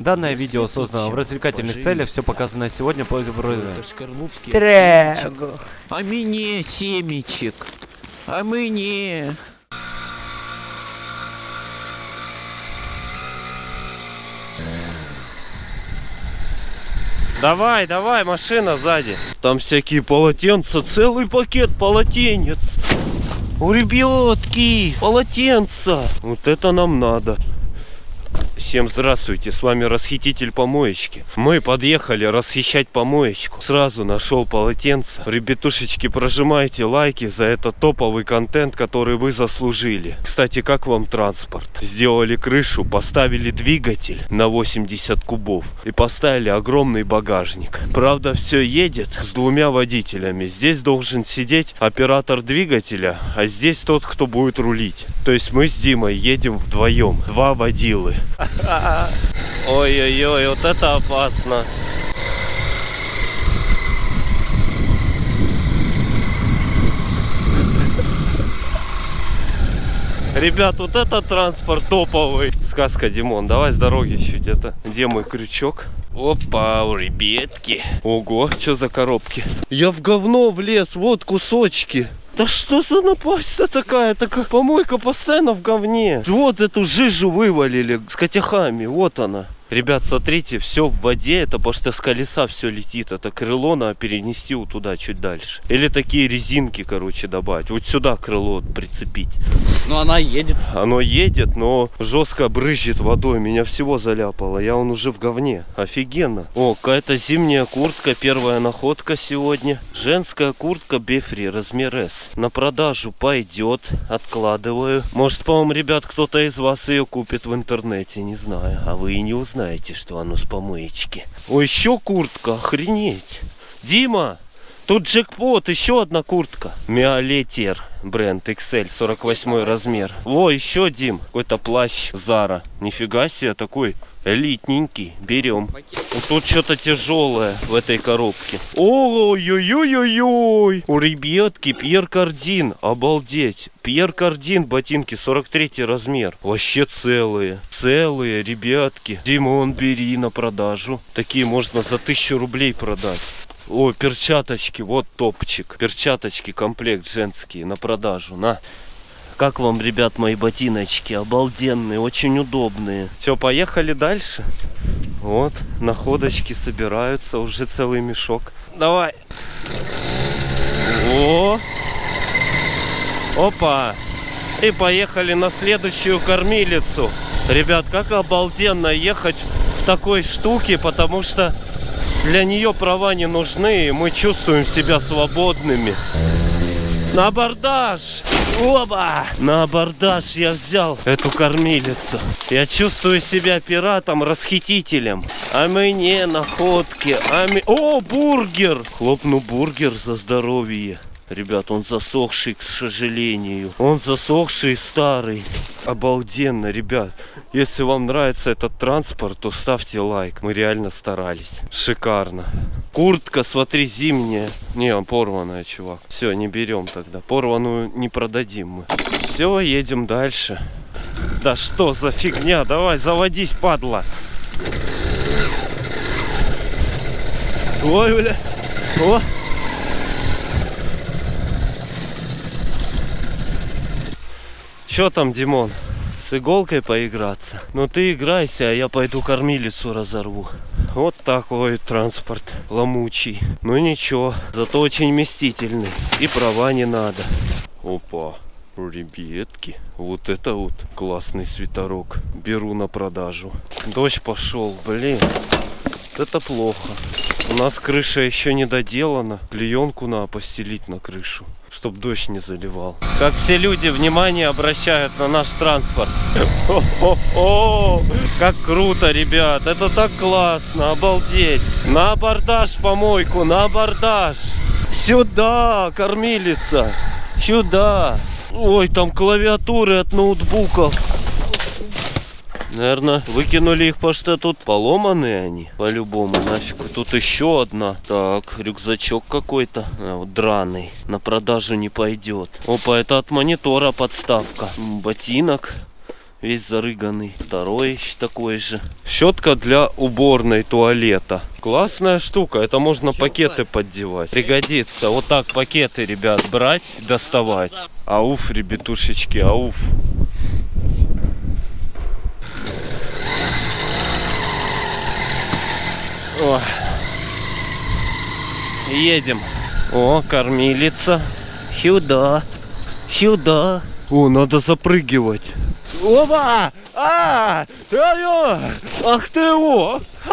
Данное видео создано в развлекательных целях, все показанное сегодня по Трэгу. А мне семечек. А мне. Давай, давай, машина сзади. Там всякие полотенца, целый пакет полотенец. У ребятки, полотенца. Вот это нам надо. Всем здравствуйте, с вами расхититель помоечки. Мы подъехали расхищать помоечку. Сразу нашел полотенце. Ребятушечки, прожимайте лайки за этот топовый контент, который вы заслужили. Кстати, как вам транспорт? Сделали крышу, поставили двигатель на 80 кубов и поставили огромный багажник. Правда, все едет с двумя водителями. Здесь должен сидеть оператор двигателя, а здесь тот, кто будет рулить. То есть мы с Димой едем вдвоем. Два водилы. Ой-ой-ой, вот это опасно. Ребят, вот это транспорт топовый. Сказка, Димон, давай с дороги чуть это. Где мой крючок? Опа, ребятки. Ого, что за коробки? Я в говно влез, вот кусочки. Да что за напасть-то такая? Так помойка постоянно в говне. Вот эту жижу вывалили с котяхами. Вот она. Ребят, смотрите, все в воде, это потому что с колеса все летит. Это крыло надо перенести вот туда, чуть дальше. Или такие резинки, короче, добавить. Вот сюда крыло прицепить. Ну она едет. Оно едет, но жестко брызжет водой. Меня всего заляпало. Я он уже в говне. Офигенно. О, какая-то зимняя куртка. Первая находка сегодня. Женская куртка Бефри, размер S. На продажу пойдет. Откладываю. Может, по-моему, ребят, кто-то из вас ее купит в интернете. Не знаю. А вы и не узнаете знаете, что оно с помоечки. О, еще куртка, охренеть. Дима, тут джекпот, еще одна куртка. Миолетер, бренд XL, 48 размер. О, еще, Дим, какой-то плащ Зара. Нифига себе, такой элитненький. Берем. Тут что-то тяжелое в этой коробке. Ой-ой-ой-ой-ой. У ребятки Пьер Кардин. Обалдеть. Пьер Кардин ботинки 43 размер. Вообще целые. Целые, ребятки. Димон, бери на продажу. Такие можно за тысячу рублей продать. О, перчаточки, вот топчик. Перчаточки, комплект женские на продажу. На. Как вам, ребят, мои ботиночки? Обалденные, очень удобные. Все, поехали дальше. Вот, находочки собираются, уже целый мешок. Давай. О! Опа! И поехали на следующую кормилицу. Ребят, как обалденно ехать в такой штуке, потому что для нее права не нужны, и мы чувствуем себя свободными. На абордаж! Оба! На абордаж я взял эту кормилицу. Я чувствую себя пиратом, расхитителем. А мне находки. А ми... О, бургер! Хлопну бургер за здоровье. Ребят, он засохший, к сожалению. Он засохший старый. Обалденно, ребят. Если вам нравится этот транспорт, то ставьте лайк. Мы реально старались. Шикарно. Куртка, смотри, зимняя. Не, порванная, чувак. Все, не берем тогда. Порванную не продадим мы. Все, едем дальше. Да что за фигня? Давай, заводись, падла. Ой, бля. О! Че там, Димон? С иголкой поиграться? Ну ты играйся, а я пойду кормилицу разорву. Вот такой транспорт ломучий. Ну ничего, зато очень вместительный. И права не надо. Опа, ребятки. Вот это вот классный свитерок. Беру на продажу. Дождь пошел, блин. Это плохо. У нас крыша еще не доделана. Клеенку надо постелить на крышу чтобы дождь не заливал. Как все люди внимание обращают на наш транспорт. О -о -о! Как круто, ребят. Это так классно. Обалдеть. На абордаж помойку, на абордаж. Сюда, кормилица. Сюда. Ой, там клавиатуры от ноутбуков. Наверное, выкинули их, потому что тут поломанные они. По-любому, нафиг. Тут еще одна. Так, рюкзачок какой-то. А, вот, драный. На продажу не пойдет. Опа, это от монитора подставка. Ботинок. Весь зарыганный. Второй еще такой же. Щетка для уборной туалета. Классная штука. Это можно пакеты поддевать. Пригодится. Вот так пакеты, ребят, брать, доставать. Ауф, ребятушечки, ауф. Ой. Едем. О, кормилица. Сюда. Сюда. О, надо запрыгивать. Опа! А! Алло! Ах ты его! А!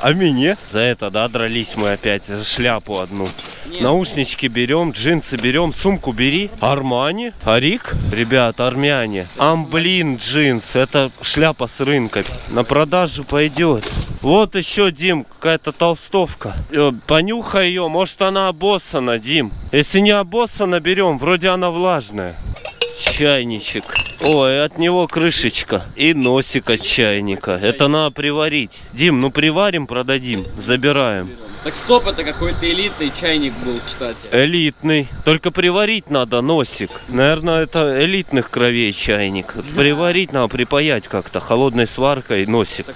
а мне? За это, да, дрались мы опять, за шляпу одну. Нет. Наушнички берем, джинсы берем, сумку бери. Армани, Арик, ребят, армяне. Амблин джинс, это шляпа с рынка. На продажу пойдет. Вот еще, Дим, какая-то толстовка. Э, понюхай ее, может она обоссана, Дим. Если не обоссана, берем, вроде она влажная. Чайничек. Ой, от него крышечка и носик от чайника. Это надо приварить. Дим, ну приварим, продадим, забираем. Так стоп, это какой-то элитный чайник был, кстати. Элитный. Только приварить надо носик. Наверное, это элитных кровей чайник. Приварить надо, припаять как-то. Холодной сваркой носик.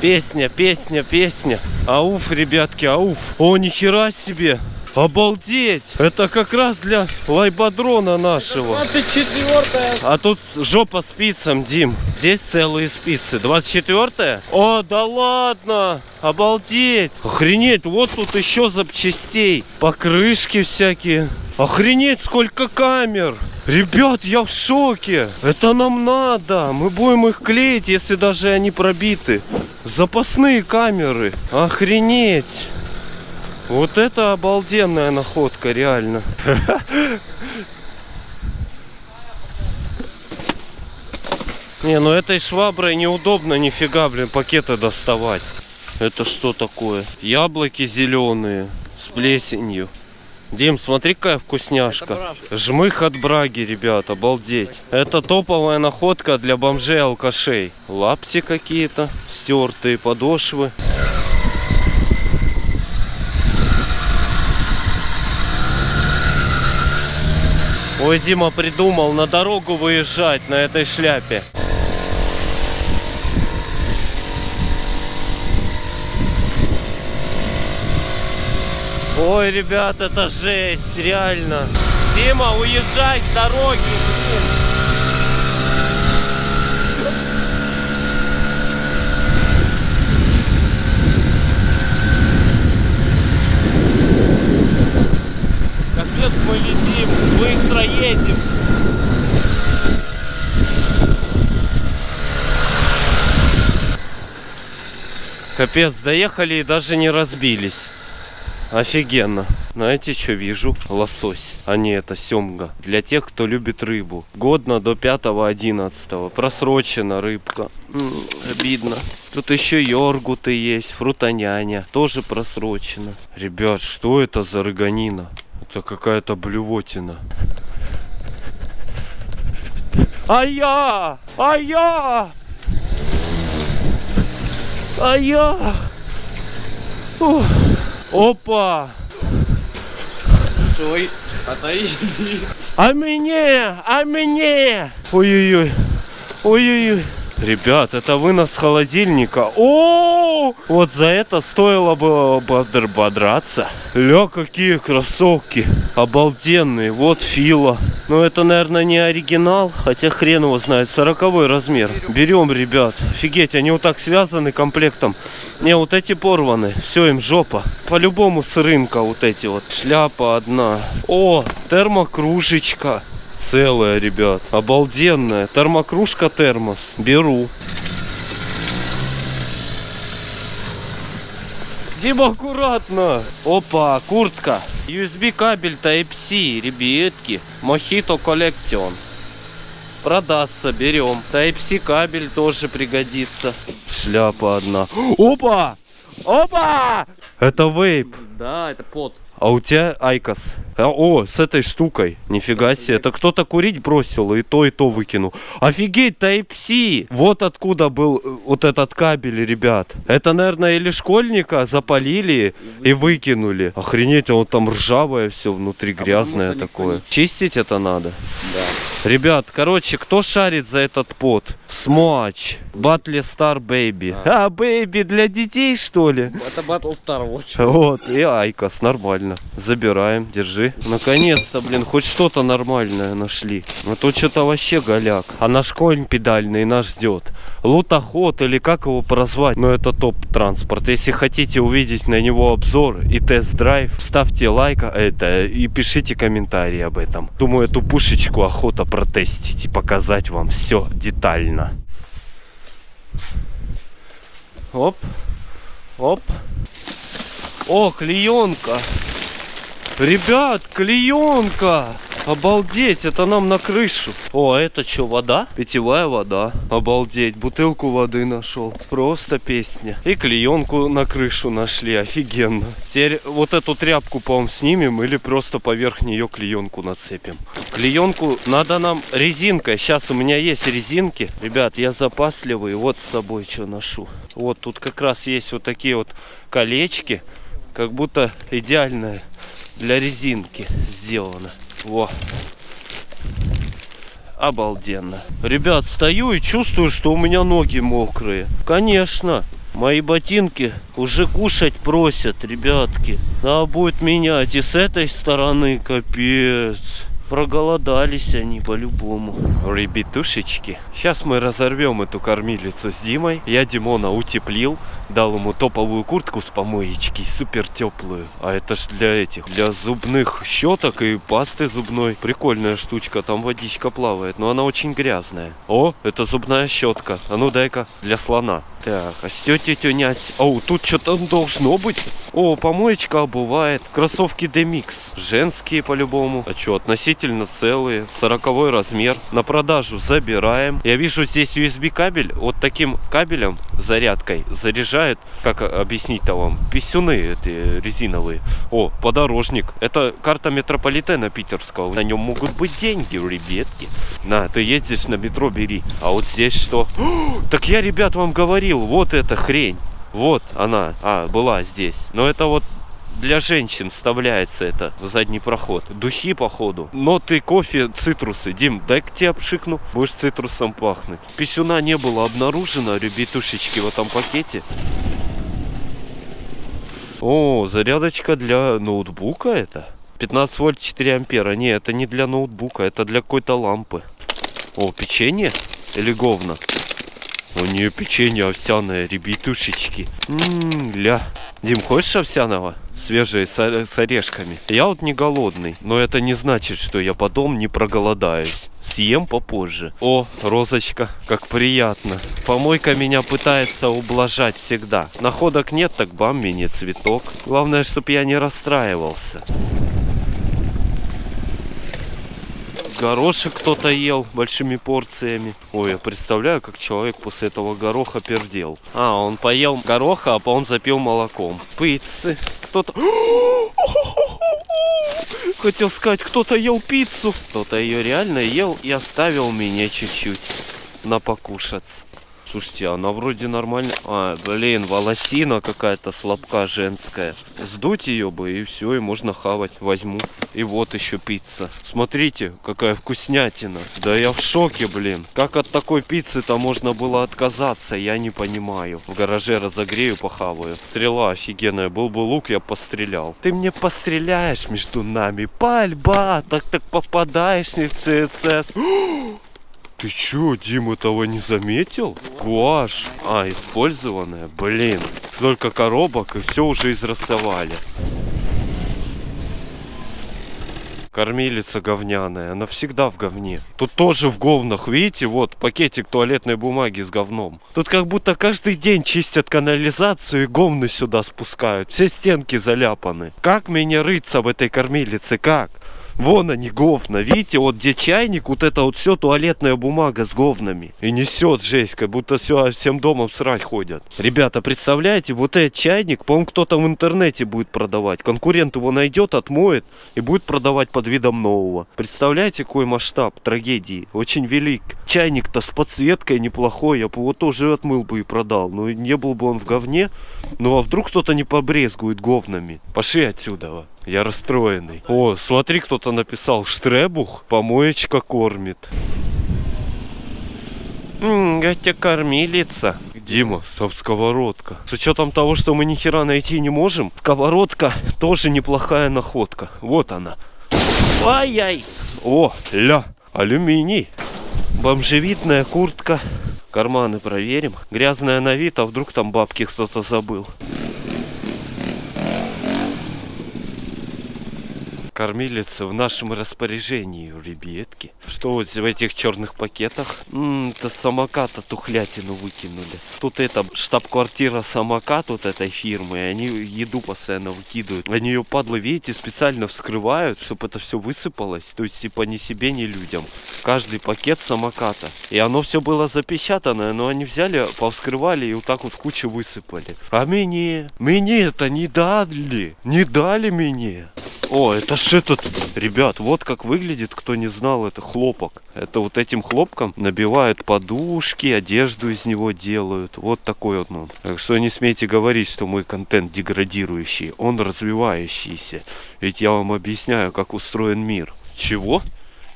Песня, песня, песня. Ауф, ребятки, ауф. О, нихера себе. Обалдеть! Это как раз для лайбадрона нашего. 24 А тут жопа спицам, Дим. Здесь целые спицы. 24 О, да ладно! Обалдеть! Охренеть! Вот тут еще запчастей. Покрышки всякие. Охренеть, сколько камер! Ребят, я в шоке! Это нам надо! Мы будем их клеить, если даже они пробиты. Запасные камеры. Охренеть! Вот это обалденная находка, реально. Не, ну этой шваброй неудобно нифига, блин, пакеты доставать. Это что такое? Яблоки зеленые с плесенью. Дим, смотри, какая вкусняшка. Жмых от браги, ребят, обалдеть. Это топовая находка для бомжей-алкашей. Лапти какие-то, стертые подошвы. Ой, Дима придумал на дорогу выезжать на этой шляпе. Ой, ребят, это жесть, реально. Дима, уезжай с дороги. Капец, мы летим, быстро едем. Капец, доехали и даже не разбились. Офигенно. Знаете, что вижу? Лосось, а не это семга. Для тех, кто любит рыбу. Годно до 5-11. Просрочена рыбка. М -м, обидно. Тут еще йоргуты есть, фрутоняня. Тоже просрочена. Ребят, что это за рыганина? Это какая-то блювотина. А я! А я! А я! Ух. Опа! Стой, отойди. А мне! А мне! Ой-ой-ой. Ой-ой-ой. Ребят, это вынос холодильника. О, вот за это стоило бы бодраться. Ля, какие кроссовки. Обалденные. Вот Фила. Но это, наверное, не оригинал. Хотя хрен его знает. Сороковой размер. Берем, ребят. Офигеть, они вот так связаны комплектом. Не, вот эти порваны. Все, им жопа. По-любому с рынка вот эти вот. Шляпа одна. О, термокружечка целая, ребят. Обалденная. Термокружка термос. Беру. Дима, аккуратно. Опа, куртка. USB кабель Type-C, ребятки. Mojito Collection. Продастся, берем. Type-C кабель тоже пригодится. Шляпа одна. Опа! Опа! Это вейп. Да, это pod. А у тебя IQOS. А, о, с этой штукой. Нифига себе. Это кто-то курить бросил и то, и то выкинул. Офигеть, Type-C. Вот откуда был э, вот этот кабель, ребят. Это, наверное, или школьника запалили и выкинули. Охренеть, он там ржавое все внутри, грязное потому что такое. Чистить это надо? Да. Ребят, короче, кто шарит за этот пот? Смоч. Батли Star Baby. А, Baby для детей, что ли? Это Battle Star Watch. Вот, и Айкос, нормально. Забираем, держи. Наконец-то, блин, хоть что-то нормальное нашли. А то что-то вообще голяк. А наш конь педальный нас ждет. Лутоход или как его прозвать? Но это топ-транспорт. Если хотите увидеть на него обзор и тест-драйв, ставьте лайк а, это и пишите комментарии об этом. Думаю, эту пушечку охота протестить и показать вам все детально. Оп, оп. О, клеенка. Ребят, клеенка. Обалдеть, это нам на крышу. О, а это что, вода? Питьевая вода. Обалдеть, бутылку воды нашел. Просто песня. И клеенку на крышу нашли, офигенно. Теперь вот эту тряпку, по-моему, снимем или просто поверх нее клеенку нацепим. Клеенку надо нам резинкой. Сейчас у меня есть резинки. Ребят, я запасливый, вот с собой что ношу. Вот тут как раз есть вот такие вот колечки. Как будто идеальная для резинки сделано. Во. Обалденно. Ребят, стою и чувствую, что у меня ноги мокрые. Конечно. Мои ботинки уже кушать просят, ребятки. Надо будет менять. И с этой стороны капец. Проголодались они по-любому. Ребятушечки. Сейчас мы разорвем эту кормилицу с Димой. Я Димона утеплил. Дал ему топовую куртку с помоечки. Супер теплую. А это ж для этих. Для зубных щеток и пасты зубной. Прикольная штучка. Там водичка плавает. Но она очень грязная. О, это зубная щетка. А ну дай-ка. Для слона. Так, а тетей нять. О, тут что-то должно быть. О, помоечка обувает. Кроссовки Demix. Женские по-любому. А что, относительно целые. Сороковой размер. На продажу забираем. Я вижу здесь USB кабель. Вот таким кабелем, зарядкой, заряжает, как объяснить-то вам, писюны эти резиновые. О, подорожник. Это карта метрополитена питерского. На нем могут быть деньги, ребятки. На, ты ездишь на метро, бери. А вот здесь что? Так я, ребят, вам говорил, вот эта хрень. Вот она, а, была здесь. Но это вот для женщин вставляется это в задний проход. Духи, походу. Ноты, кофе, цитрусы. Дим, дай к тебе обшикну. Будешь цитрусом пахнуть. Писюна не было обнаружено, ребятушечки, в этом пакете. О, зарядочка для ноутбука это? 15 вольт 4 ампера. Не, это не для ноутбука, это для какой-то лампы. О, печенье? Или говно? У нее печенье овсяное, ребятушечки. Ммм, ля. Дим, хочешь овсяного? Свежие с, с орешками. Я вот не голодный, но это не значит, что я потом не проголодаюсь. Съем попозже. О, розочка, как приятно. Помойка меня пытается ублажать всегда. Находок нет, так бам, мини цветок. Главное, чтобы я не расстраивался. Горошек кто-то ел большими порциями. Ой, я представляю, как человек после этого гороха пердел. А, он поел гороха, а потом запил молоком. Пиццы. Кто-то... Хотел сказать, кто-то ел пиццу. Кто-то ее реально ел и оставил мне чуть-чуть на покушаться. Слушайте, она вроде нормально. А, блин, волосина какая-то слабка женская. Сдуть ее бы и все, и можно хавать. Возьму. И вот еще пицца. Смотрите, какая вкуснятина. Да я в шоке, блин. Как от такой пиццы-то можно было отказаться, я не понимаю. В гараже разогрею, похаваю. Стрела офигенная. Был бы лук, я пострелял. Ты мне постреляешь между нами. Пальба! Так так попадаешь не в ЦЦС. Ты чё, Дим, этого не заметил? Гуашь. А, использованная? Блин. Столько коробок и все уже израсовали. Кормилица говняная, она всегда в говне. Тут тоже в говнах, видите, вот пакетик туалетной бумаги с говном. Тут как будто каждый день чистят канализацию и говны сюда спускают. Все стенки заляпаны. Как мне рыться в этой кормилице, как? Вон они, говна. Видите, вот где чайник, вот это вот все туалетная бумага с говнами. И несет жесть, как будто все, всем домом срать ходят. Ребята, представляете, вот этот чайник, по-моему, кто-то в интернете будет продавать. Конкурент его найдет, отмоет и будет продавать под видом нового. Представляете, какой масштаб трагедии? Очень велик. Чайник-то с подсветкой неплохой, я бы его тоже отмыл бы и продал. Но не был бы он в говне. Ну а вдруг кто-то не побрезгует говнами? Пошли отсюда. Я расстроенный. О, смотри, кто-то написал Штребух, помоечка кормит. Ммм, Гатя кормилица. Дима, сам сковородка. С учетом того, что мы ни хера найти не можем, сковородка тоже неплохая находка. Вот она. Ай-яй. О, ля, алюминий. Бомжевидная куртка. Карманы проверим. Грязная на вид, а вдруг там бабки кто-то забыл. Кормилица в нашем распоряжении, ребятки. Что вот в этих черных пакетах? М-м, это самоката тухлятину выкинули. Тут это штаб-квартира самокат вот этой фирмы, они еду постоянно выкидывают. Они ее, падлы, видите, специально вскрывают, чтобы это все высыпалось. То есть, типа, ни себе, ни людям. Каждый пакет самоката. И оно все было запечатанное, но они взяли, повскрывали и вот так вот кучу высыпали. А мне? Мне это не дали. Не дали мне. О, это ж этот, ребят, вот как выглядит, кто не знал, это хлопок. Это вот этим хлопком набивают подушки, одежду из него делают. Вот такой вот он. Так что не смейте говорить, что мой контент деградирующий. Он развивающийся. Ведь я вам объясняю, как устроен мир. Чего?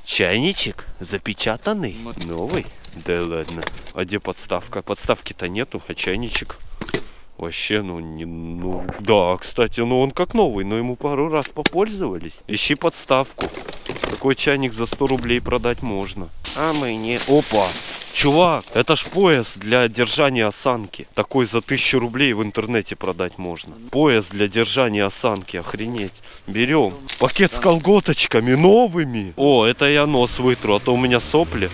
Чайничек? Запечатанный? Новый? Да ладно. А где подставка? Подставки-то нету, а чайничек? Вообще, ну, не, ну, да, кстати, ну он как новый, но ему пару раз попользовались. Ищи подставку. Такой чайник за 100 рублей продать можно. А мы не... Опа! Чувак, это ж пояс для держания осанки. Такой за 1000 рублей в интернете продать можно. Пояс для держания осанки, охренеть. Берем. Пакет с колготочками новыми. О, это я нос вытру, а то у меня сопли.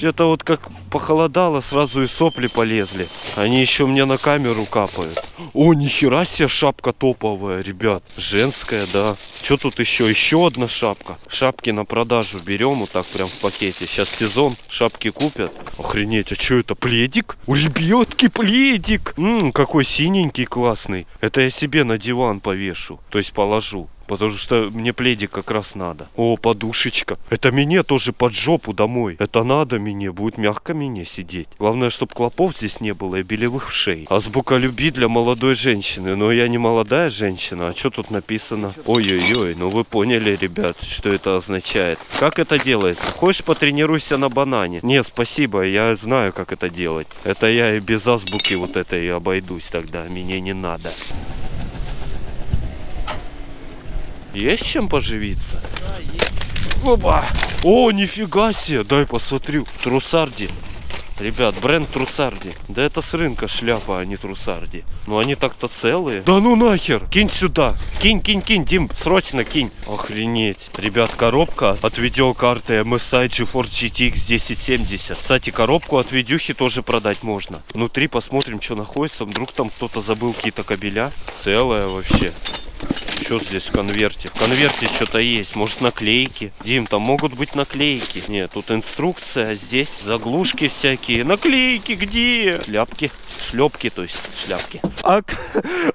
Это вот как похолодало, сразу и сопли полезли. Они еще мне на камеру капают. О, нихера себе шапка топовая, ребят. Женская, да. Что тут еще? Еще одна шапка. Шапки на продажу берем вот так прям в пакете. Сейчас сезон, шапки купят. Охренеть, а что это, пледик? У ребятки пледик. Ммм, какой синенький классный. Это я себе на диван повешу, то есть положу. Потому что мне пледик как раз надо. О, подушечка. Это мне тоже под жопу домой. Это надо мне. Будет мягко мне сидеть. Главное, чтобы клопов здесь не было и белевых шей. Азбука любви для молодой женщины. Но я не молодая женщина. А что тут написано? Ой-ой-ой. Ну вы поняли, ребят, что это означает. Как это делается? Хочешь потренируйся на банане? Не, спасибо. Я знаю, как это делать. Это я и без азбуки вот этой обойдусь тогда. Мне не надо. Есть чем поживиться? Да, есть. Опа! О, нифига себе! Дай посмотрю. Трусарди. Ребят, бренд Трусарди. Да это с рынка шляпа, а не Трусарди. Ну они так-то целые. Да ну нахер! Кинь сюда! Кинь, кинь, кинь, Дим, срочно кинь! Охренеть! Ребят, коробка от видеокарты MSI GeForce GTX 1070. Кстати, коробку от видюхи тоже продать можно. Внутри посмотрим, что находится. Вдруг там кто-то забыл какие-то кабеля. Целая вообще. Что здесь в конверте? В конверте что-то есть. Может наклейки? Дим, там могут быть наклейки. Нет, тут инструкция, а здесь заглушки всякие. Наклейки где? Шляпки. Шлепки, то есть шляпки. АК,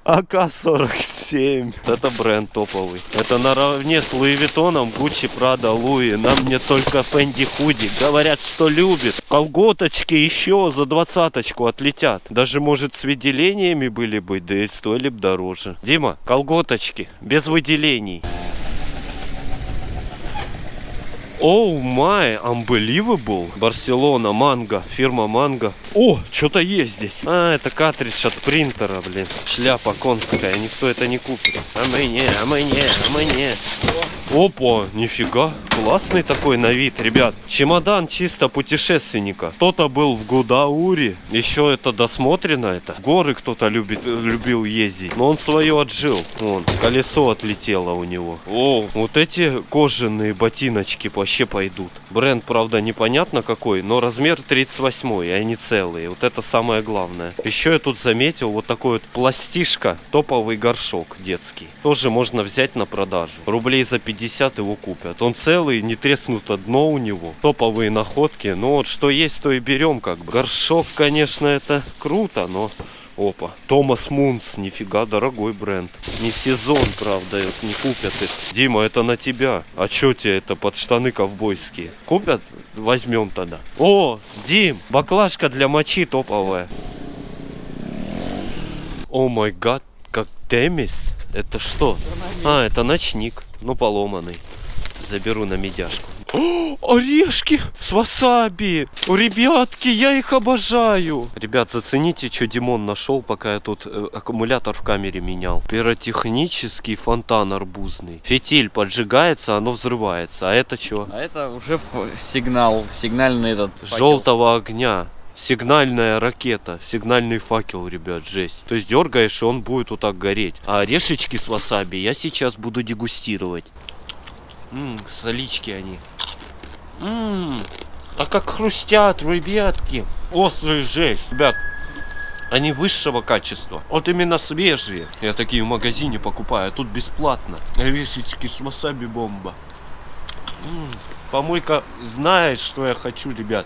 АК-47. Это бренд топовый. Это наравне с Луи Виттоном, Гуччи, Прада, Луи. Нам не только Фэнди Худи. Говорят, что любит. Колготочки еще за двадцаточку отлетят. Даже, может, с выделениями были бы, да и стоили бы дороже. Дима, колготочки без выделений. Оу май, unbelievable. Барселона, манго, фирма манго. О, что-то есть здесь. А, это картридж от принтера, блин. Шляпа конская, никто это не купит. А мне, а мне, а мне. Опа, нифига. Классный такой на вид, ребят. Чемодан чисто путешественника. Кто-то был в Гудауре. Еще это досмотрено это. Горы кто-то любит, любил ездить. Но он свое отжил. Вон, колесо отлетело у него. О, вот эти кожаные ботиночки вообще пойдут. Бренд, правда, непонятно какой, но размер 38, и они целые. Вот это самое главное. Еще я тут заметил вот такой вот пластишка, топовый горшок детский. Тоже можно взять на продажу. Рублей за 50 50 его купят. Он целый, не треснуто дно у него. Топовые находки. Ну вот что есть, то и берем как бы. Горшок, конечно, это круто, но... Опа, Томас Мунс, нифига, дорогой бренд. Не сезон, правда, вот не купят их. Дима, это на тебя. А чё тебе это под штаны ковбойские? Купят? Возьмем тогда. О, Дим, баклажка для мочи топовая. О май гад, как Темис. Это что? А, это ночник. Ну, поломанный. Заберу на медяшку. О, орешки с васаби! Ребятки, я их обожаю! Ребят, зацените, что Димон нашел, пока я тут э, аккумулятор в камере менял. Пиротехнический фонтан арбузный. Фитиль поджигается, оно взрывается. А это что? А это уже сигнал, сигнальный этот факел. Желтого огня. Сигнальная ракета, сигнальный факел, ребят, жесть. То есть дергаешь, и он будет вот так гореть. А орешечки с васаби я сейчас буду дегустировать. Ммм, солички они. Ммм, а как хрустят, ребятки. Острый жесть, ребят. Они высшего качества. Вот именно свежие. Я такие в магазине покупаю, а тут бесплатно. Орешечки с васаби бомба. М, Помойка знает, что я хочу, ребят.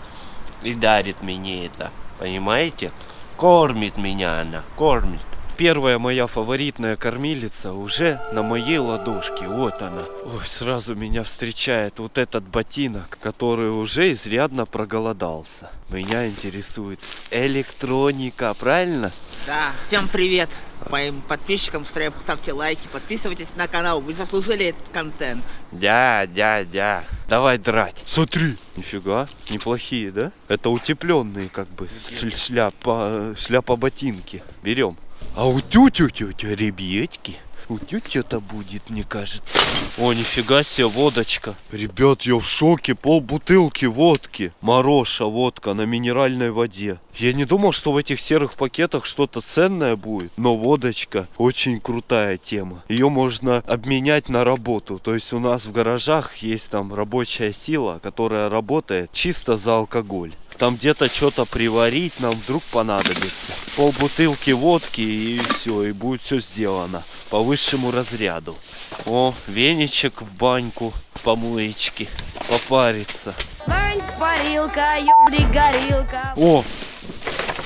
И дарит мне это. Понимаете? Кормит меня она. Кормит. Первая моя фаворитная кормилица уже на моей ладошке. Вот она. Ой, сразу меня встречает вот этот ботинок, который уже изрядно проголодался. Меня интересует электроника, правильно? Да, всем привет моим подписчикам, стра- ставьте лайки, подписывайтесь на канал, вы заслужили этот контент. Дя, дя, дя. Давай драть. Смотри. Нифига, неплохие, да? Это утепленные как бы шляпа, шляпа ботинки. Берем. А у тю-тю тю ребятки. У тетя-то будет, мне кажется. О, нифига себе, водочка. Ребят, я в шоке. Пол бутылки водки. Мороша водка на минеральной воде. Я не думал, что в этих серых пакетах что-то ценное будет. Но водочка очень крутая тема. Ее можно обменять на работу. То есть у нас в гаражах есть там рабочая сила, которая работает чисто за алкоголь. Там где-то что-то приварить нам вдруг понадобится. Пол бутылки водки и все, и будет все сделано по высшему разряду. О, веничек в баньку, помоечки, попариться. Лань, парилка, ёбли, горилка. О,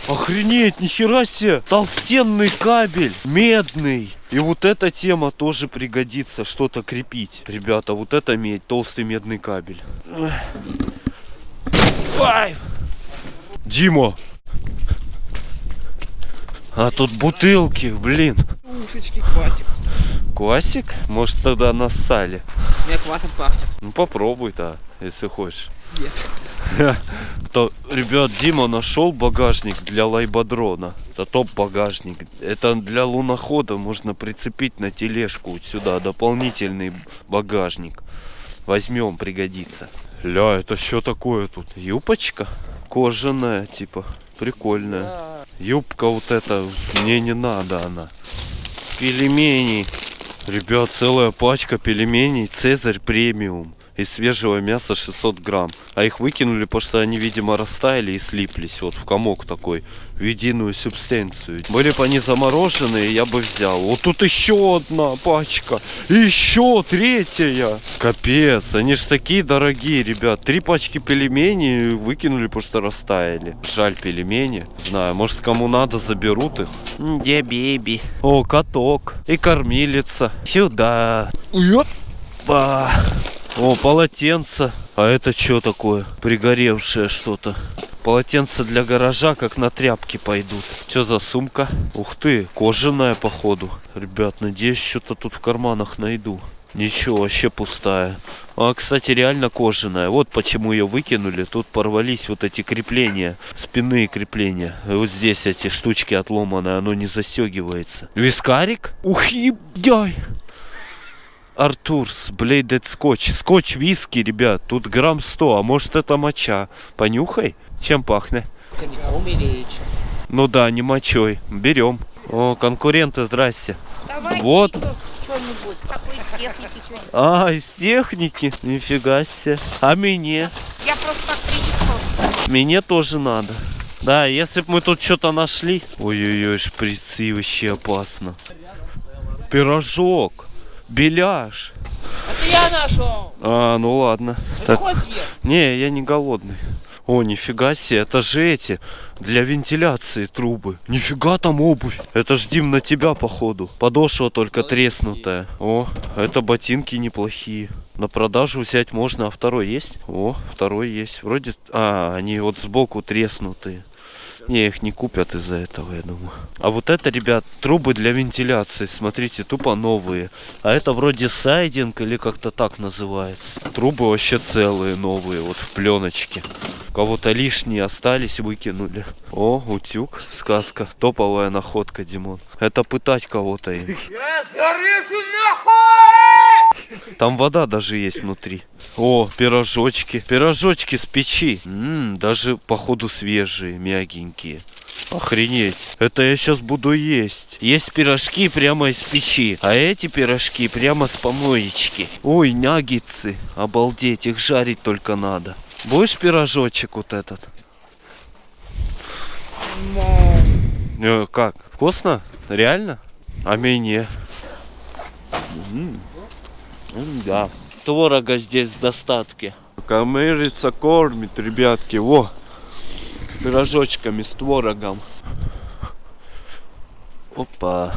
охренеть, нихера себе, толстенный кабель, медный. И вот эта тема тоже пригодится, что-то крепить. Ребята, вот это медь, толстый медный кабель. Ай! Дима! А тут бутылки, блин. Ушечки, квасик. Квасик? Может тогда нассали? Мне квасом пахнет. Ну попробуй-то, если хочешь. Нет. То, ребят, Дима нашел багажник для лайбадрона. Это топ-багажник. Это для лунохода можно прицепить на тележку сюда. Дополнительный багажник. Возьмем, пригодится. Ля, это что такое тут? Юбочка? Кожаная, типа. Прикольная. Юбка вот эта, мне не надо она. Пельмени. Ребят, целая пачка пельменей Цезарь премиум. Из свежего мяса 600 грамм. А их выкинули, потому что они, видимо, растаяли и слиплись. Вот в комок такой. В единую субстанцию. Были бы они замороженные, я бы взял. Вот тут еще одна пачка. И еще третья. Капец. Они ж такие дорогие, ребят. Три пачки пельменей выкинули, потому что растаяли. Жаль пельмени. Знаю, может кому надо, заберут их. Где беби? О, каток. И кормилица. Сюда. Ёпа. О, полотенце. А это что такое? Пригоревшее что-то. Полотенца для гаража как на тряпки пойдут. Что за сумка? Ух ты, кожаная походу. Ребят, надеюсь, что-то тут в карманах найду. Ничего, вообще пустая. А, кстати, реально кожаная. Вот почему ее выкинули. Тут порвались вот эти крепления. Спинные крепления. И вот здесь эти штучки отломанные. Оно не застегивается. Вискарик? Ух, ебай! Артурс, Блейдед Скотч. Скотч виски, ребят. Тут грамм 100, а может это моча. Понюхай. Чем пахнет? Коньяком или? Ну да, не мочой. Берем. О, конкуренты, здрасте. Давайте Вот. что-нибудь. Какой из техники. А, из техники? Нифига себе. А мне? Я просто так видеть Мне тоже надо. Да, если бы мы тут что-то нашли. Ой-ой-ой, шприцы вообще опасно. Пирожок. Беляш. Это я нашел. А, ну ладно. Так, Хоть ешь. не, я не голодный. О, нифига себе, это же эти, для вентиляции трубы. Нифига там обувь. Это ж, Дим, на тебя, походу. Подошва только треснутая. О, это ботинки неплохие. На продажу взять можно, а второй есть? О, второй есть. Вроде, а, они вот сбоку треснутые. Не, их не купят из-за этого, я думаю. А вот это, ребят, трубы для вентиляции, смотрите, тупо новые. А это вроде сайдинг или как-то так называется. Трубы вообще целые, новые, вот в пленочке. Кого-то лишние остались, выкинули. О, утюг, сказка. Топовая находка, Димон. Это пытать кого-то им. Там вода даже есть внутри. О, пирожочки. Пирожочки с печи. М, даже, походу, свежие, мягенькие. Охренеть. Это я сейчас буду есть. Есть пирожки прямо из печи. А эти пирожки прямо с помоечки. Ой, наггетсы. Обалдеть, их жарить только надо. Будешь пирожочек вот этот? Э, как? Вкусно? Реально? А мне? М, м, Да. Творога здесь в достатке. Камерица кормит, ребятки. Во. Пирожочками с творогом. Опа.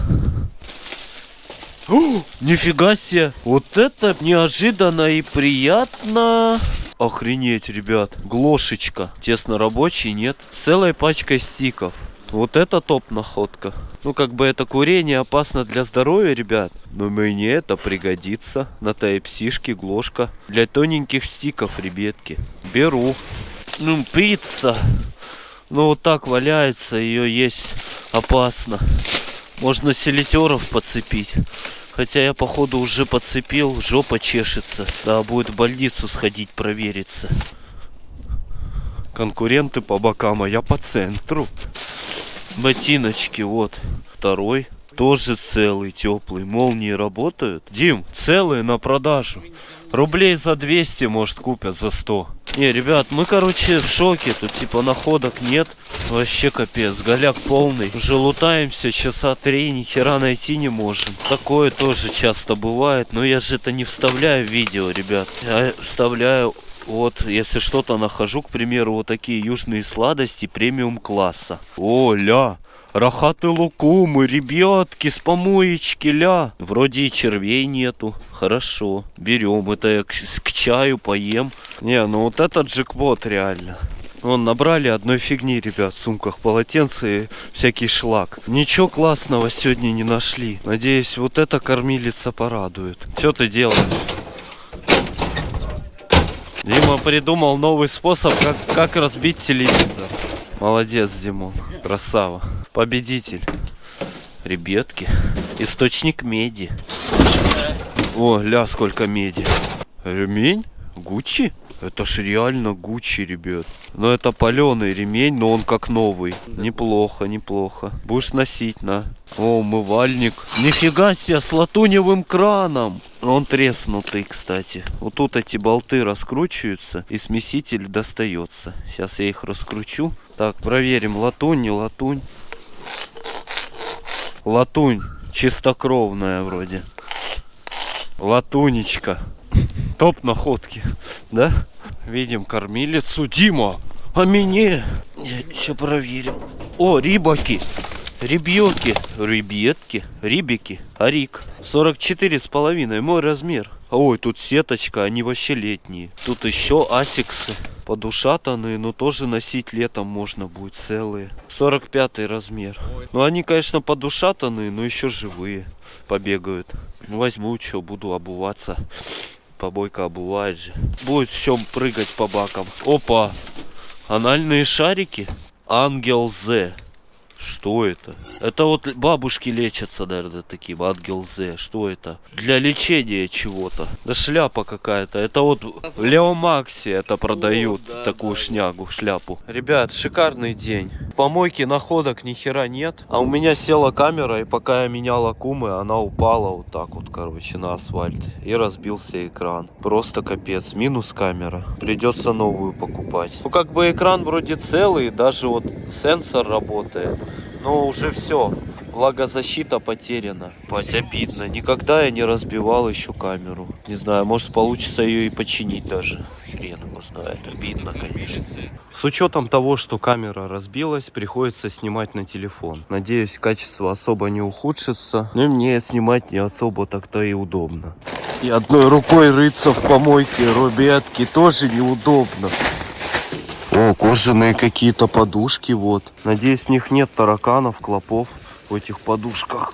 О, нифига себе. Вот это неожиданно и приятно. Охренеть, ребят. Глошечка. Тесно рабочий, нет? С целой пачкой стиков. Вот это топ находка. Ну, как бы это курение опасно для здоровья, ребят. Но мне это пригодится. На тайпсишке глошка. Для тоненьких стиков, ребятки. Беру. Ну, пицца. Ну, вот так валяется, ее есть опасно. Можно селитеров подцепить. Хотя я, походу, уже подцепил, жопа чешется. Да, будет в больницу сходить провериться. Конкуренты по бокам, а я по центру. Ботиночки, вот. Второй. Тоже целый, теплый. Молнии работают. Дим, целые на продажу. Рублей за 200, может, купят за 100. Не, ребят, мы, короче, в шоке. Тут, типа, находок нет. Вообще капец. Голяк полный. Уже лутаемся часа три, ни хера найти не можем. Такое тоже часто бывает. Но я же это не вставляю в видео, ребят. Я вставляю вот, если что-то нахожу, к примеру, вот такие южные сладости премиум класса. О, ля, рахаты лукумы, ребятки, с помоечки, ля. Вроде и червей нету. Хорошо, берем. Это я к, к чаю поем. Не, ну вот этот джекпот реально. Вон, набрали одной фигни, ребят, в сумках полотенце и всякий шлак. Ничего классного сегодня не нашли. Надеюсь, вот эта кормилица порадует. Что ты делаешь? Дима придумал новый способ, как, как разбить телевизор. Молодец, Димон. Красава. Победитель. Ребятки. Источник меди. О, ля, сколько меди. Ремень? Гуччи? Это ж реально Гуччи, ребят. Но это паленый ремень, но он как новый. Неплохо, неплохо. Будешь носить, на. О, умывальник. Нифига себе, с латуневым краном. Он треснутый, кстати. Вот тут эти болты раскручиваются, и смеситель достается. Сейчас я их раскручу. Так, проверим, латунь, не латунь. Латунь, чистокровная вроде. Латунечка. Топ находки, да? Видим кормилицу. Дима, а мне? Еще проверим. О, рибаки. Ребётки, ребятки, рибики, арик. 44 с половиной, мой размер. Ой, тут сеточка, они вообще летние. Тут еще асиксы, подушатанные, но тоже носить летом можно будет целые. 45 размер. Ну они, конечно, подушатанные, но еще живые. Побегают. Возьму, что, буду обуваться. Побойка обувает же. Будет в чем прыгать по бакам. Опа! Анальные шарики? Ангел З. Что это? Это вот бабушки лечатся, наверное, таким. Ангел З. Что это? Для лечения чего-то. Да шляпа какая-то. Это вот в Лео Макси это продают. такую шнягу, шляпу. Ребят, шикарный день. В помойке находок ни хера нет. А у меня села камера, и пока я менял аккумы, она упала вот так вот, короче, на асфальт. И разбился экран. Просто капец. Минус камера. Придется новую покупать. Ну, как бы экран вроде целый, даже вот сенсор работает. Но уже все. Влагозащита потеряна. Бать, обидно. Никогда я не разбивал еще камеру. Не знаю, может получится ее и починить даже. Хрен его знает. Обидно, конечно. С учетом того, что камера разбилась, приходится снимать на телефон. Надеюсь, качество особо не ухудшится. Но и мне снимать не особо так-то и удобно. И одной рукой рыться в помойке, ребятки, тоже неудобно. О, кожаные какие-то подушки, вот. Надеюсь, в них нет тараканов, клопов в этих подушках.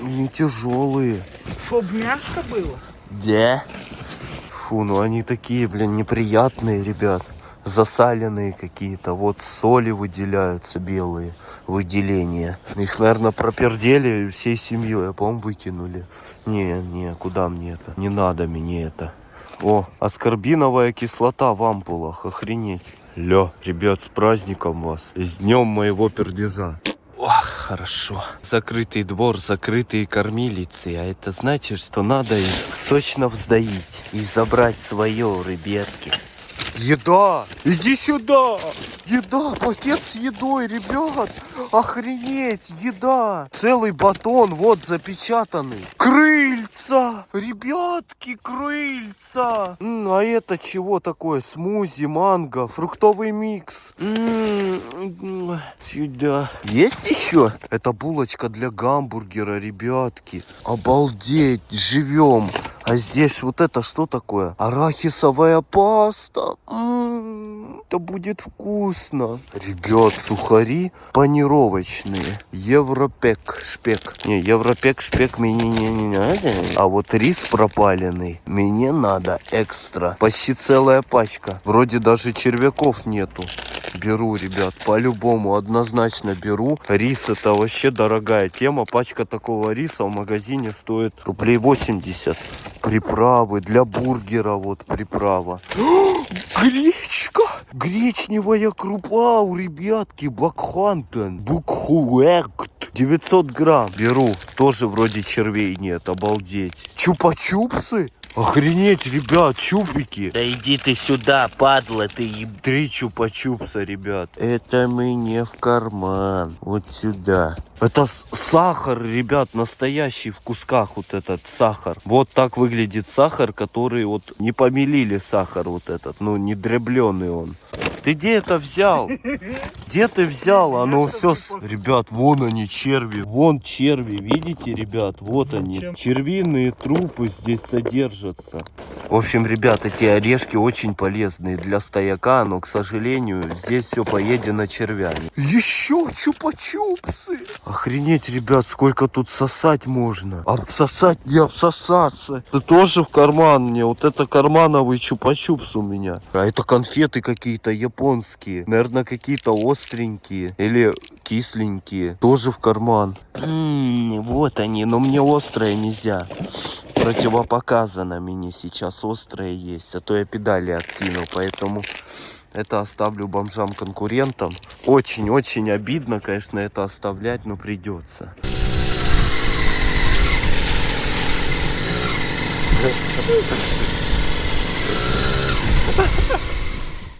Не тяжелые. Чтоб мягко было. Да? Фу, ну они такие, блин, неприятные, ребят. Засаленные какие-то. Вот соли выделяются белые. Выделения. Их, наверное, пропердели всей семьей, а по-моему выкинули. Не, не, куда мне это? Не надо мне это. О, аскорбиновая кислота в ампулах, охренеть. Ля, ребят, с праздником вас. С днем моего пердежа. Ох, хорошо. Закрытый двор, закрытые кормилицы. А это значит, что надо их сочно вздоить и забрать свое, ребятки. Еда! Иди сюда! Еда! Пакет с едой, ребят! Охренеть! Еда! Целый батон, вот, запечатанный. Крыльца! Ребятки, крыльца! М, а это чего такое? Смузи, манго, фруктовый микс. М, м, Сюда. Есть еще? Это булочка для гамбургера, ребятки. Обалдеть, живем. А здесь вот это что такое? Арахисовая паста. М, Это будет вкусно. Ребят, сухари панировочные. Европек, шпек. Не, европек, шпек мне не, не надо. А вот рис пропаленный мне надо экстра. Почти целая пачка. Вроде даже червяков нету. Беру, ребят, по-любому, однозначно беру. Рис это вообще дорогая тема. Пачка такого риса в магазине стоит рублей 80. Приправы для бургера, вот приправа. Гречка! Гречневая крупа у ребятки Бакхантен. Букхуэкт. 900 грамм. Беру. Тоже вроде червей нет, обалдеть. Чупа-чупсы? Охренеть, ребят, чупики. Да иди ты сюда, падла ты еб... Три чупа-чупса, ребят. Это мне в карман. Вот сюда. Это сахар, ребят, настоящий в кусках вот этот сахар. Вот так выглядит сахар, который вот не помелили сахар вот этот, ну не дребленый он. Ты где это взял? Где ты взял? Оно все... Ребят, вон они, черви. Вон черви, видите, ребят? Вот они. Червиные трупы здесь содержатся. В общем, ребят, эти орешки очень полезные для стояка, но, к сожалению, здесь все поедено червями. Еще чупа-чупсы! Охренеть, ребят, сколько тут сосать можно. Обсосать не обсосаться. Ты тоже в карман мне. Вот это кармановый чупа-чупс у меня. А это конфеты какие-то японские. Наверное, какие-то остренькие. Или кисленькие. Тоже в карман. М, вот они, но мне острое нельзя. Противопоказано мне сейчас острое есть. А то я педали откинул, поэтому... Это оставлю бомжам-конкурентам. Очень-очень обидно, конечно, это оставлять, но придется.